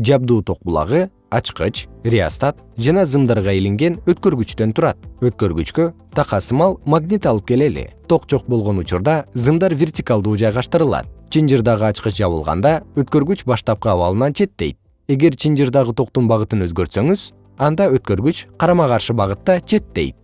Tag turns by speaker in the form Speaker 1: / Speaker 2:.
Speaker 1: жабдуу ток булагы ачкыч реостат жана зымдарга илинген өткөргүчтөн турат. Өткөргүчкө така сымал магнит алып келели. Ток жок болгон учурда зымдар вертикалдуу жайгаштырылат чынжырдагы ачкыч жабылганда өткөргүч баштапкы абалынан четтейт. Эгер чынжырдагы токтун багытын өзгөртсөңүз анда өткөргүч карама каршы багытта четтейт.